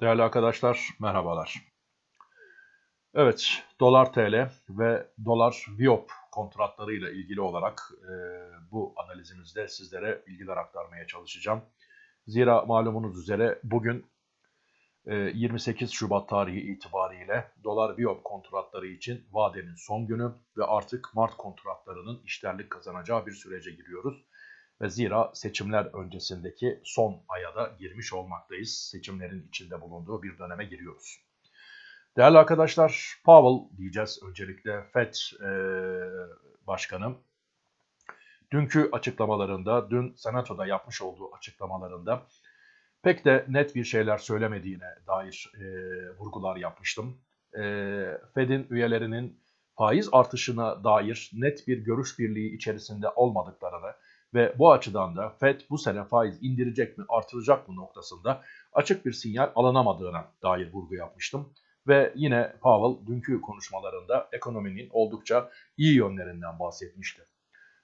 Değerli arkadaşlar merhabalar. Evet dolar TL ve dolar Viop kontratlarıyla ilgili olarak e, bu analizimizde sizlere bilgiler aktarmaya çalışacağım. Zira malumunuz üzere bugün e, 28 Şubat tarihi itibariyle dolar Viop kontratları için vadenin son günü ve artık Mart kontratlarının işlerlik kazanacağı bir sürece giriyoruz. Ve zira seçimler öncesindeki son aya da girmiş olmaktayız. Seçimlerin içinde bulunduğu bir döneme giriyoruz. Değerli arkadaşlar, Powell diyeceğiz öncelikle FED e, Başkanı. Dünkü açıklamalarında, dün Senato'da yapmış olduğu açıklamalarında pek de net bir şeyler söylemediğine dair e, vurgular yapmıştım. E, Fed'in üyelerinin faiz artışına dair net bir görüş birliği içerisinde olmadıklarını, ve bu açıdan da FED bu sene faiz indirecek mi artıracak mı noktasında açık bir sinyal alınamadığına dair vurgu yapmıştım. Ve yine Powell dünkü konuşmalarında ekonominin oldukça iyi yönlerinden bahsetmişti.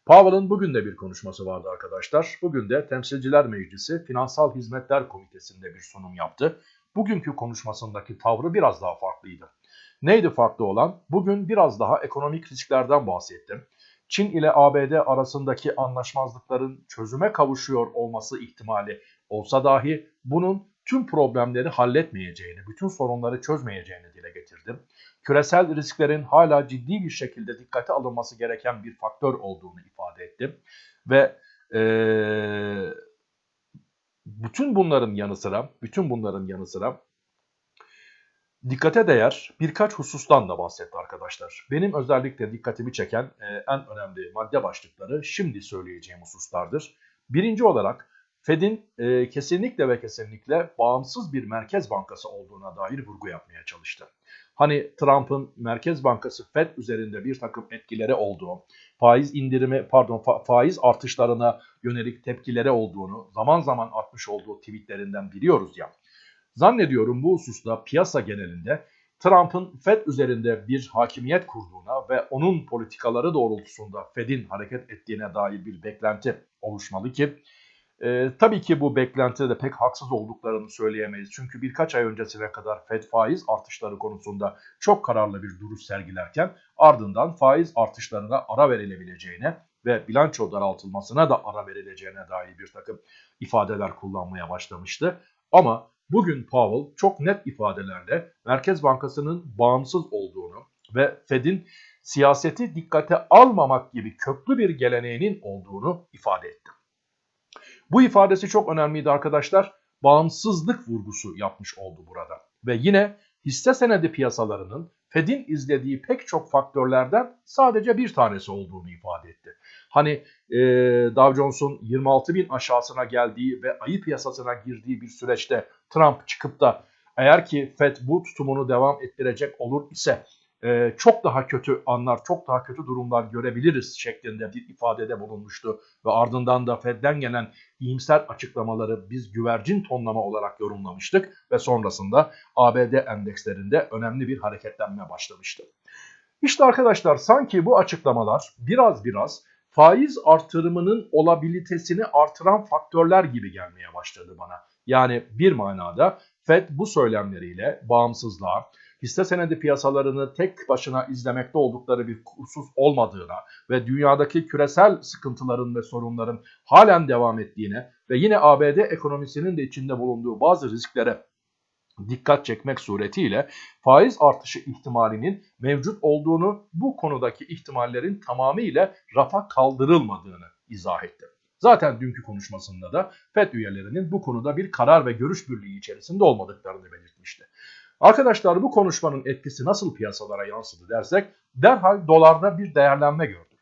Powell'ın bugün de bir konuşması vardı arkadaşlar. Bugün de Temsilciler Meclisi Finansal Hizmetler Komitesi'nde bir sunum yaptı. Bugünkü konuşmasındaki tavrı biraz daha farklıydı. Neydi farklı olan? Bugün biraz daha ekonomik risklerden bahsettim. Çin ile ABD arasındaki anlaşmazlıkların çözüme kavuşuyor olması ihtimali olsa dahi bunun tüm problemleri halletmeyeceğini, bütün sorunları çözmeyeceğini dile getirdim. Küresel risklerin hala ciddi bir şekilde dikkate alınması gereken bir faktör olduğunu ifade ettim. Ve ee, bütün bunların yanı sıra, bütün bunların yanı sıra Dikkate değer birkaç husustan da bahsetti arkadaşlar. Benim özellikle dikkatimi çeken e, en önemli madde başlıkları şimdi söyleyeceğim hususlardır. Birinci olarak Fed'in e, kesinlikle ve kesinlikle bağımsız bir merkez bankası olduğuna dair vurgu yapmaya çalıştı. Hani Trump'ın Merkez Bankası Fed üzerinde bir takım etkileri olduğu, faiz indirimi pardon fa faiz artışlarına yönelik tepkileri olduğunu zaman zaman atmış olduğu tweetlerinden biliyoruz ya. Zannediyorum bu hususta piyasa genelinde Trump'ın Fed üzerinde bir hakimiyet kurduğuna ve onun politikaları doğrultusunda Fed'in hareket ettiğine dair bir beklenti oluşmalı ki e, tabii ki bu beklentide de pek haksız olduklarını söyleyemeyiz. Çünkü birkaç ay öncesine kadar Fed faiz artışları konusunda çok kararlı bir duruş sergilerken ardından faiz artışlarına ara verilebileceğine ve bilanço daraltılmasına da ara verileceğine dair bir takım ifadeler kullanmaya başlamıştı. Ama Bugün Powell çok net ifadelerle Merkez Bankası'nın bağımsız olduğunu ve Fed'in siyaseti dikkate almamak gibi köklü bir geleneğinin olduğunu ifade etti. Bu ifadesi çok önemliydi arkadaşlar. Bağımsızlık vurgusu yapmış oldu burada. Ve yine hisse senedi piyasalarının Fed'in izlediği pek çok faktörlerden sadece bir tanesi olduğunu ifade etti. Hani e, Dow Jones'un 26 bin aşağısına geldiği ve ayı piyasasına girdiği bir süreçte Trump çıkıp da eğer ki Fed bu tutumunu devam ettirecek olur ise e, çok daha kötü anlar, çok daha kötü durumlar görebiliriz şeklinde bir ifadede bulunmuştu. Ve ardından da Fed'den gelen iyimser açıklamaları biz güvercin tonlama olarak yorumlamıştık ve sonrasında ABD endekslerinde önemli bir hareketlenme başlamıştı. İşte arkadaşlar sanki bu açıklamalar biraz biraz faiz artırımının olabilitesini artıran faktörler gibi gelmeye başladı bana. Yani bir manada Fed bu söylemleriyle bağımsızlığa, hisse senedi piyasalarını tek başına izlemekte oldukları bir husus olmadığına ve dünyadaki küresel sıkıntıların ve sorunların halen devam ettiğine ve yine ABD ekonomisinin de içinde bulunduğu bazı risklere dikkat çekmek suretiyle faiz artışı ihtimalinin mevcut olduğunu bu konudaki ihtimallerin tamamıyla rafa kaldırılmadığını izah etti. Zaten dünkü konuşmasında da FED üyelerinin bu konuda bir karar ve görüş birliği içerisinde olmadıklarını belirtmişti. Arkadaşlar bu konuşmanın etkisi nasıl piyasalara yansıdı dersek derhal dolarda bir değerlenme gördük.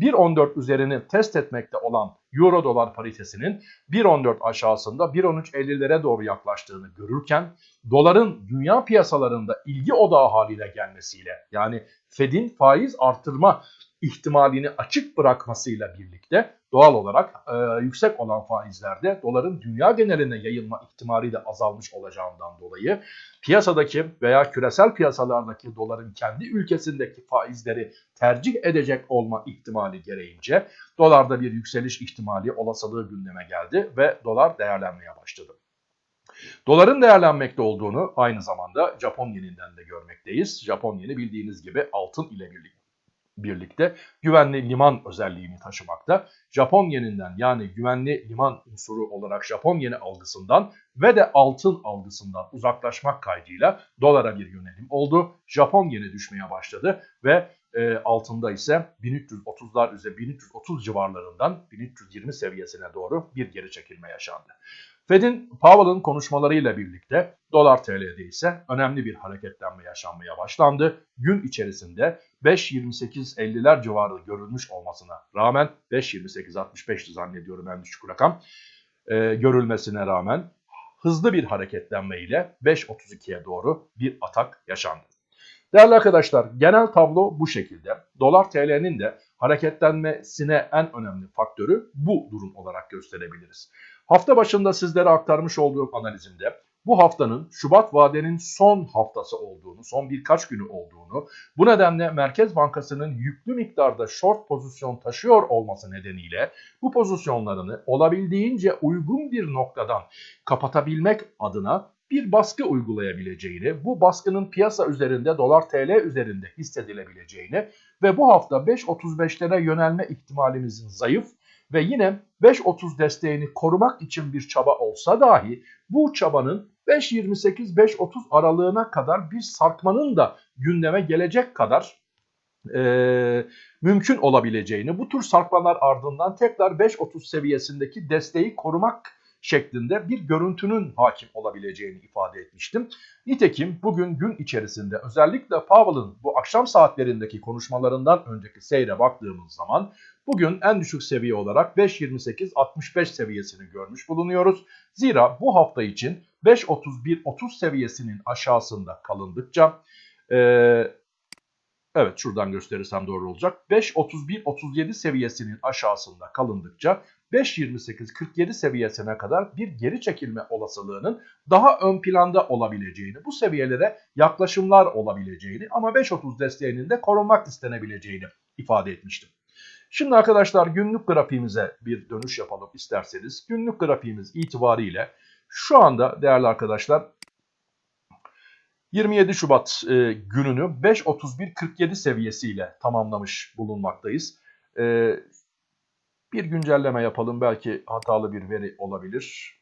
1.14 üzerini test etmekte olan euro dolar paritesinin 1.14 aşağısında 1.13.50'lere doğru yaklaştığını görürken doların dünya piyasalarında ilgi odağı haline gelmesiyle yani Fed'in faiz artırma ihtimalini açık bırakmasıyla birlikte doğal olarak e, yüksek olan faizlerde doların dünya geneline yayılma ihtimali de azalmış olacağından dolayı piyasadaki veya küresel piyasalardaki doların kendi ülkesindeki faizleri tercih edecek olma ihtimali gereğince dolarda bir yükseliş ihtimali olasılığı gündeme geldi ve dolar değerlenmeye başladı. Doların değerlenmekte olduğunu aynı zamanda Japon yeninden de görmekteyiz. Japon yeni bildiğiniz gibi altın ile birlikte birlikte güvenli liman özelliğini taşımakta. Japon yeninden yani güvenli liman unsuru olarak Japon yeni algısından ve de altın algısından uzaklaşmak kaydıyla dolara bir yönelim oldu. Japon yeni düşmeye başladı ve e, altında ise 1330'lar üzeri 1330 civarlarından 1320 seviyesine doğru bir geri çekilme yaşandı. Fed'in Powell'ın konuşmalarıyla birlikte dolar TL'de ise önemli bir hareketlenme yaşanmaya başlandı. Gün içerisinde 5.28.50'ler civarı görülmüş olmasına rağmen 5.28.65'ti zannediyorum en düşük rakam e, görülmesine rağmen hızlı bir hareketlenme ile 5.32'ye doğru bir atak yaşandı. Değerli arkadaşlar genel tablo bu şekilde. Dolar TL'nin de hareketlenmesine en önemli faktörü bu durum olarak gösterebiliriz. Hafta başında sizlere aktarmış olduğum analizimde bu haftanın Şubat vadenin son haftası olduğunu, son birkaç günü olduğunu, bu nedenle Merkez Bankası'nın yüklü miktarda short pozisyon taşıyor olması nedeniyle bu pozisyonlarını olabildiğince uygun bir noktadan kapatabilmek adına bir baskı uygulayabileceğini, bu baskının piyasa üzerinde dolar TL üzerinde hissedilebileceğini ve bu hafta 5.35'lere yönelme ihtimalimizin zayıf ve yine 5.30 desteğini korumak için bir çaba olsa dahi bu çabanın 5.28-5.30 aralığına kadar bir sarkmanın da gündeme gelecek kadar e, mümkün olabileceğini, bu tür sarkmalar ardından tekrar 5.30 seviyesindeki desteği korumak şeklinde bir görüntünün hakim olabileceğini ifade etmiştim. Nitekim bugün gün içerisinde özellikle Powell'ın bu akşam saatlerindeki konuşmalarından önceki seyre baktığımız zaman bugün en düşük seviye olarak 5.28-65 seviyesini görmüş bulunuyoruz. Zira bu hafta için 5.31-30 seviyesinin aşağısında kalındıkça e, Evet şuradan gösterirsem doğru olacak. 5.31-37 seviyesinin aşağısında kalındıkça 5.28-47 seviyesine kadar bir geri çekilme olasılığının daha ön planda olabileceğini, bu seviyelere yaklaşımlar olabileceğini ama 5.30 desteğinin de korunmak istenebileceğini ifade etmiştim. Şimdi arkadaşlar günlük grafiğimize bir dönüş yapalım isterseniz. Günlük grafiğimiz itibariyle şu anda değerli arkadaşlar 27 Şubat e, gününü 5.31.47 seviyesiyle tamamlamış bulunmaktayız. E, bir güncelleme yapalım belki hatalı bir veri olabilir.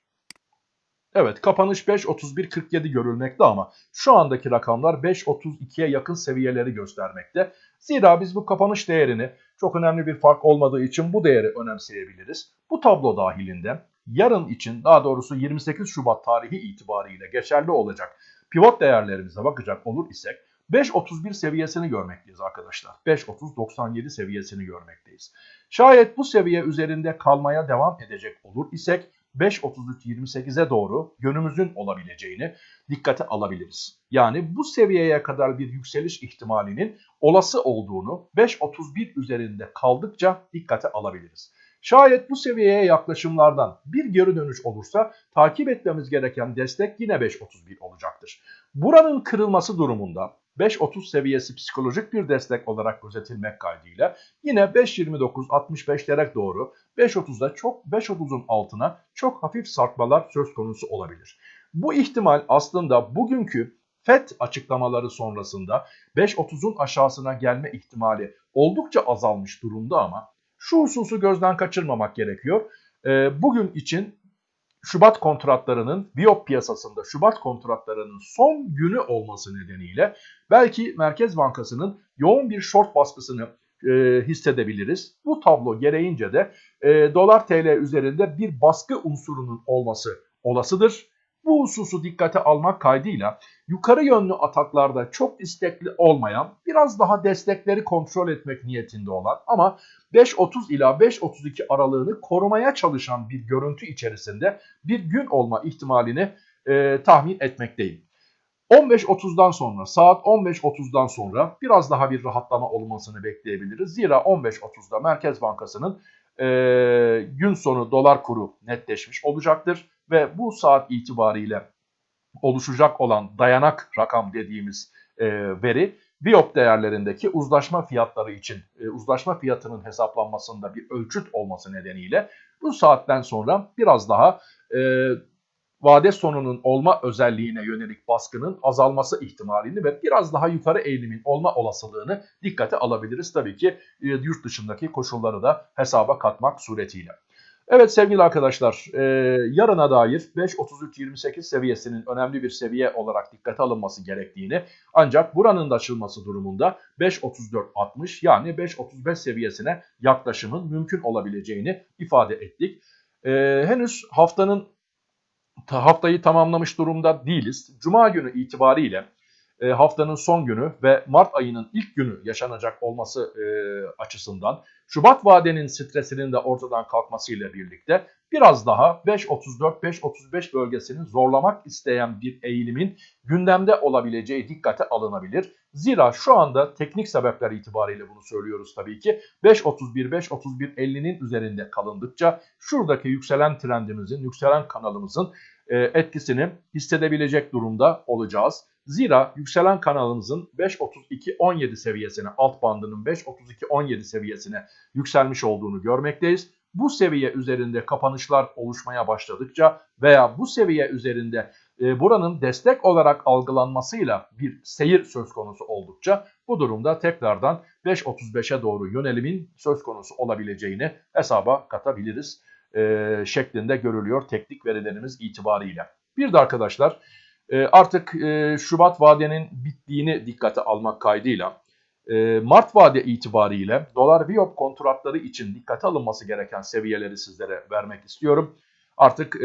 Evet kapanış 5.31.47 görülmekte ama şu andaki rakamlar 5.32'ye yakın seviyeleri göstermekte. Zira biz bu kapanış değerini çok önemli bir fark olmadığı için bu değeri önemseyebiliriz. Bu tablo dahilinde yarın için daha doğrusu 28 Şubat tarihi itibariyle geçerli olacak pivot değerlerimize bakacak olur isek 5.31 seviyesini görmekteyiz arkadaşlar. 5.30-97 seviyesini görmekteyiz. Şayet bu seviye üzerinde kalmaya devam edecek olur isek 5.33-28'e doğru yönümüzün olabileceğini dikkate alabiliriz. Yani bu seviyeye kadar bir yükseliş ihtimalinin olası olduğunu 5.31 üzerinde kaldıkça dikkate alabiliriz. Şayet bu seviyeye yaklaşımlardan bir geri dönüş olursa takip etmemiz gereken destek yine 5.31 olacaktır. Buranın kırılması durumunda 5.30 seviyesi psikolojik bir destek olarak gözetilmek kaydıyla yine 5.29-65'lere doğru 5.30'da çok 5.30'un altına çok hafif sarkmalar söz konusu olabilir. Bu ihtimal aslında bugünkü FED açıklamaları sonrasında 5.30'un aşağısına gelme ihtimali oldukça azalmış durumda ama şu hususu gözden kaçırmamak gerekiyor. E, bugün için Şubat kontratlarının Biop piyasasında Şubat kontratlarının son günü olması nedeniyle belki Merkez Bankası'nın yoğun bir short baskısını e, hissedebiliriz. Bu tablo gereğince de e, dolar TL üzerinde bir baskı unsurunun olması olasıdır. Bu hususu dikkate almak kaydıyla yukarı yönlü ataklarda çok istekli olmayan, biraz daha destekleri kontrol etmek niyetinde olan ama 5.30 ila 5.32 aralığını korumaya çalışan bir görüntü içerisinde bir gün olma ihtimalini e, tahmin etmekteyim. 15.30'dan sonra saat 15.30'dan sonra biraz daha bir rahatlama olmasını bekleyebiliriz. Zira 15.30'da Merkez Bankası'nın e, gün sonu dolar kuru netleşmiş olacaktır. Ve bu saat itibariyle oluşacak olan dayanak rakam dediğimiz e, veri Biop değerlerindeki uzlaşma fiyatları için e, uzlaşma fiyatının hesaplanmasında bir ölçüt olması nedeniyle bu saatten sonra biraz daha e, vade sonunun olma özelliğine yönelik baskının azalması ihtimalini ve biraz daha yukarı eğilimin olma olasılığını dikkate alabiliriz. Tabii ki e, yurt dışındaki koşulları da hesaba katmak suretiyle. Evet sevgili arkadaşlar e, yarına dair 5.33.28 seviyesinin önemli bir seviye olarak dikkate alınması gerektiğini ancak buranın da açılması durumunda 5.34.60 yani 5.35 seviyesine yaklaşımın mümkün olabileceğini ifade ettik. E, henüz haftanın haftayı tamamlamış durumda değiliz. Cuma günü itibariyle e, haftanın son günü ve Mart ayının ilk günü yaşanacak olması e, açısından Şubat vadenin stresinin de ortadan kalkmasıyla birlikte biraz daha 5.34-5.35 bölgesini zorlamak isteyen bir eğilimin gündemde olabileceği dikkate alınabilir. Zira şu anda teknik sebepler itibariyle bunu söylüyoruz tabii ki. 5.31-5.31.50'nin üzerinde kalındıkça şuradaki yükselen trendimizin, yükselen kanalımızın e, etkisini hissedebilecek durumda olacağız. Zira yükselen kanalımızın 5.32.17 seviyesine, alt bandının 5.32.17 seviyesine yükselmiş olduğunu görmekteyiz. Bu seviye üzerinde kapanışlar oluşmaya başladıkça veya bu seviye üzerinde e, buranın destek olarak algılanmasıyla bir seyir söz konusu oldukça bu durumda tekrardan 5.35'e doğru yönelimin söz konusu olabileceğini hesaba katabiliriz e, şeklinde görülüyor teknik verilerimiz itibariyle. Bir de arkadaşlar artık e, Şubat vadenin bittiğini dikkate almak kaydıyla e, Mart vade itibariyle dolar Viyop kontratları için dikkate alınması gereken seviyeleri sizlere vermek istiyorum. Artık e,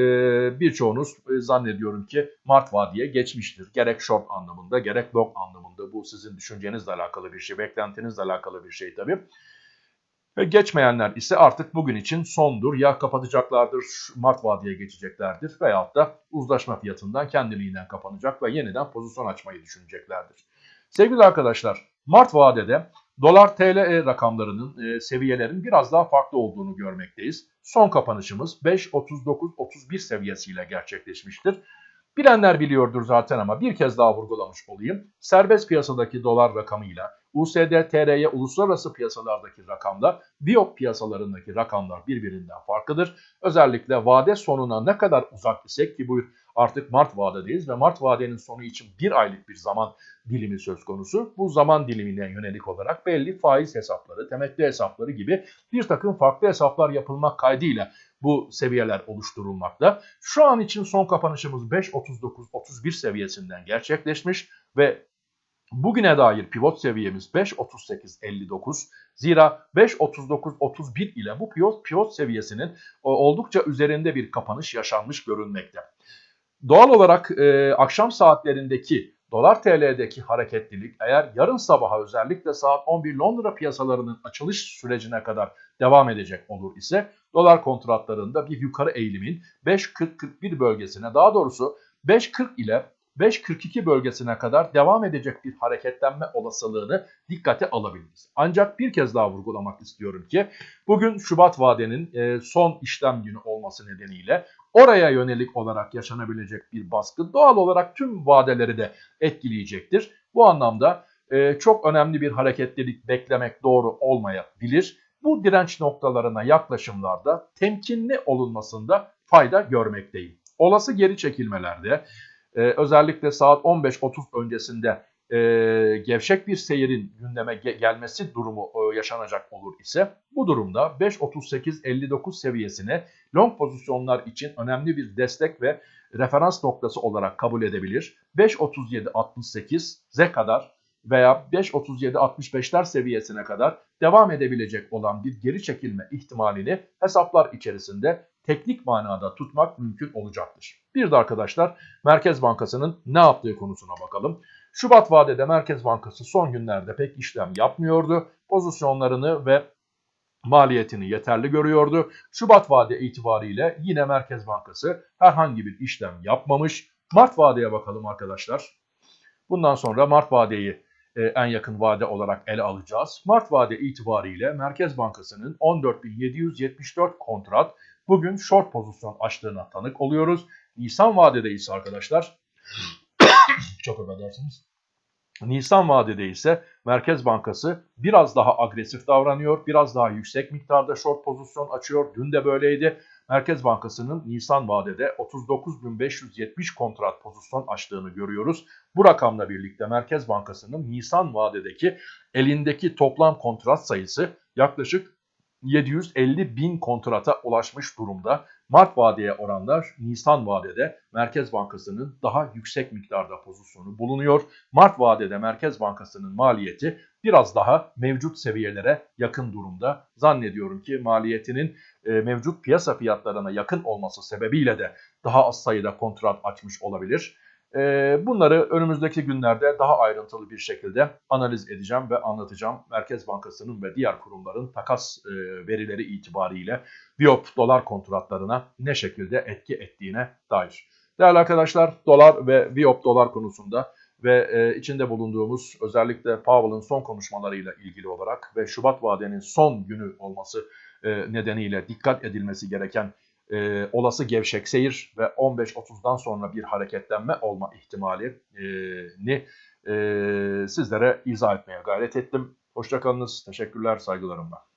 birçoğunuz zannediyorum ki Mart vadiye geçmiştir. Gerek short anlamında gerek long anlamında bu sizin düşüncenizle alakalı bir şey, beklentinizle alakalı bir şey tabii. Ve geçmeyenler ise artık bugün için sondur. Ya kapatacaklardır, Mart vadeye geçeceklerdir veyahut da uzlaşma fiyatından kendiliğinden kapanacak ve yeniden pozisyon açmayı düşüneceklerdir. Sevgili arkadaşlar, Mart vadede dolar TL rakamlarının, e, seviyelerin biraz daha farklı olduğunu görmekteyiz. Son kapanışımız 5.39-31 seviyesiyle gerçekleşmiştir. Bilenler biliyordur zaten ama bir kez daha vurgulamış olayım. Serbest piyasadaki dolar rakamıyla USD, TRY uluslararası piyasalardaki rakamlar, Biop piyasalarındaki rakamlar birbirinden farklıdır. Özellikle vade sonuna ne kadar uzak isek ki bu artık Mart vadedeyiz ve Mart vadenin sonu için bir aylık bir zaman dilimi söz konusu. Bu zaman dilimine yönelik olarak belli faiz hesapları, temettü hesapları gibi bir takım farklı hesaplar yapılmak kaydıyla bu seviyeler oluşturulmakta. Şu an için son kapanışımız 5.39-31 seviyesinden gerçekleşmiş ve bugüne dair pivot seviyemiz 5.38-59. Zira 5.39-31 ile bu pivot, pivot seviyesinin oldukça üzerinde bir kapanış yaşanmış görünmekte. Doğal olarak e, akşam saatlerindeki dolar TL'deki hareketlilik eğer yarın sabaha özellikle saat 11 Londra piyasalarının açılış sürecine kadar devam edecek olur ise dolar kontratlarında bir yukarı eğilimin 5.40-41 bölgesine daha doğrusu 5.40 ile 5.42 bölgesine kadar devam edecek bir hareketlenme olasılığını dikkate alabiliriz. Ancak bir kez daha vurgulamak istiyorum ki bugün Şubat vadenin e, son işlem günü olması nedeniyle oraya yönelik olarak yaşanabilecek bir baskı doğal olarak tüm vadeleri de etkileyecektir. Bu anlamda e, çok önemli bir hareketlilik beklemek doğru olmayabilir. Bu direnç noktalarına yaklaşımlarda temkinli olunmasında fayda görmekteyim. Olası geri çekilmelerde e, özellikle saat 15.30 öncesinde e, gevşek bir seyirin gündeme ge gelmesi durumu e, yaşanacak olur ise bu durumda 5.38-59 seviyesini long pozisyonlar için önemli bir destek ve referans noktası olarak kabul edebilir. 5.37-68'e kadar veya 5.37-65'ler seviyesine kadar devam edebilecek olan bir geri çekilme ihtimalini hesaplar içerisinde teknik manada tutmak mümkün olacaktır. Bir de arkadaşlar Merkez Bankası'nın ne yaptığı konusuna bakalım. Şubat vadede Merkez Bankası son günlerde pek işlem yapmıyordu. Pozisyonlarını ve maliyetini yeterli görüyordu. Şubat vade itibariyle yine Merkez Bankası herhangi bir işlem yapmamış. Mart vadeye bakalım arkadaşlar. Bundan sonra Mart vadeyi e, en yakın vade olarak ele alacağız. Mart vade itibariyle Merkez Bankası'nın 14.774 kontrat bugün short pozisyon açtığına tanık oluyoruz. Nisan vadedeyiz arkadaşlar. Çok affedersiniz. Nisan vadede ise Merkez Bankası biraz daha agresif davranıyor, biraz daha yüksek miktarda short pozisyon açıyor. Dün de böyleydi. Merkez Bankası'nın Nisan vadede 39.570 kontrat pozisyon açtığını görüyoruz. Bu rakamla birlikte Merkez Bankası'nın Nisan vadedeki elindeki toplam kontrat sayısı yaklaşık 750 bin kontrata ulaşmış durumda. Mart vadeye oranlar Nisan vadede Merkez Bankası'nın daha yüksek miktarda pozisyonu bulunuyor. Mart vadede Merkez Bankası'nın maliyeti biraz daha mevcut seviyelere yakın durumda. Zannediyorum ki maliyetinin e, mevcut piyasa fiyatlarına yakın olması sebebiyle de daha az sayıda kontrat açmış olabilir. Ee, bunları önümüzdeki günlerde daha ayrıntılı bir şekilde analiz edeceğim ve anlatacağım. Merkez Bankası'nın ve diğer kurumların takas e, verileri itibariyle Biop dolar kontratlarına ne şekilde etki ettiğine dair. Değerli arkadaşlar dolar ve Biop dolar konusunda ve e, içinde bulunduğumuz özellikle Powell'ın son konuşmalarıyla ilgili olarak ve Şubat vadenin son günü olması e, nedeniyle dikkat edilmesi gereken e, olası gevşek seyir ve 15-30'dan sonra bir hareketlenme olma ihtimalini e, sizlere izah etmeye gayret ettim. Hoşçakalınız, teşekkürler, saygılarımla.